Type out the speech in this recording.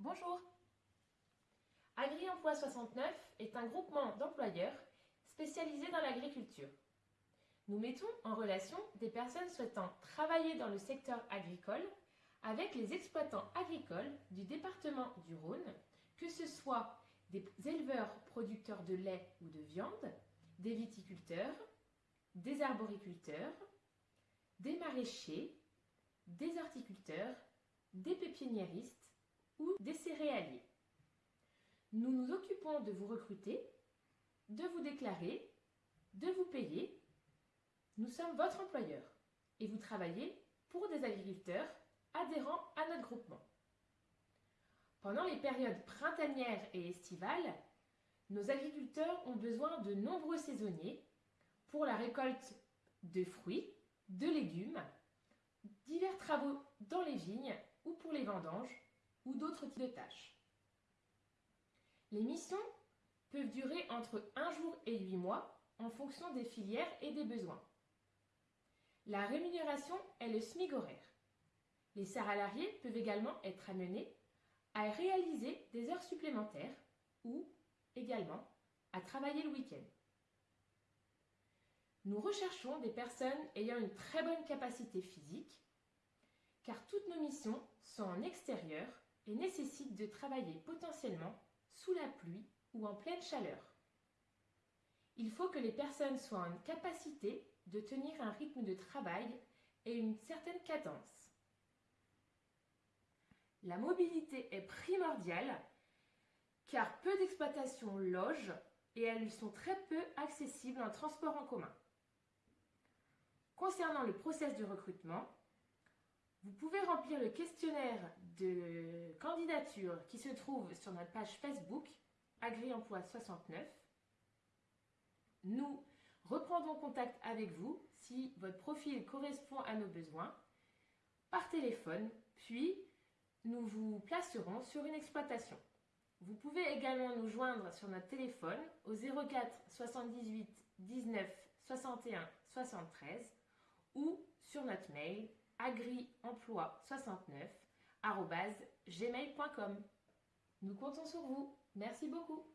Bonjour AgriEmploi 69 est un groupement d'employeurs spécialisé dans l'agriculture. Nous mettons en relation des personnes souhaitant travailler dans le secteur agricole avec les exploitants agricoles du département du Rhône, que ce soit des éleveurs producteurs de lait ou de viande, des viticulteurs, des arboriculteurs, des maraîchers, des horticulteurs, des pépiniéristes ou des céréaliers. Nous nous occupons de vous recruter, de vous déclarer, de vous payer. Nous sommes votre employeur et vous travaillez pour des agriculteurs adhérents à notre groupement. Pendant les périodes printanières et estivales, nos agriculteurs ont besoin de nombreux saisonniers pour la récolte de fruits, de légumes, divers travaux dans les vignes ou pour les vendanges ou d'autres types de tâches. Les missions peuvent durer entre un jour et huit mois en fonction des filières et des besoins. La rémunération est le SMIC horaire. Les salariés peuvent également être amenés à réaliser des heures supplémentaires ou également à travailler le week-end. Nous recherchons des personnes ayant une très bonne capacité physique, car toutes nos missions sont en extérieur et nécessitent de travailler potentiellement sous la pluie ou en pleine chaleur. Il faut que les personnes soient en capacité de tenir un rythme de travail et une certaine cadence. La mobilité est primordiale car peu d'exploitations logent et elles sont très peu accessibles en transport en commun. Concernant le process de recrutement, vous pouvez remplir le questionnaire de candidature qui se trouve sur notre page Facebook AgriEmploi 69. Nous reprendrons contact avec vous si votre profil correspond à nos besoins par téléphone, puis nous vous placerons sur une exploitation. Vous pouvez également nous joindre sur notre téléphone au 04 78 19 61 73 ou sur notre mail agriemploi69 gmail.com. Nous comptons sur vous. Merci beaucoup.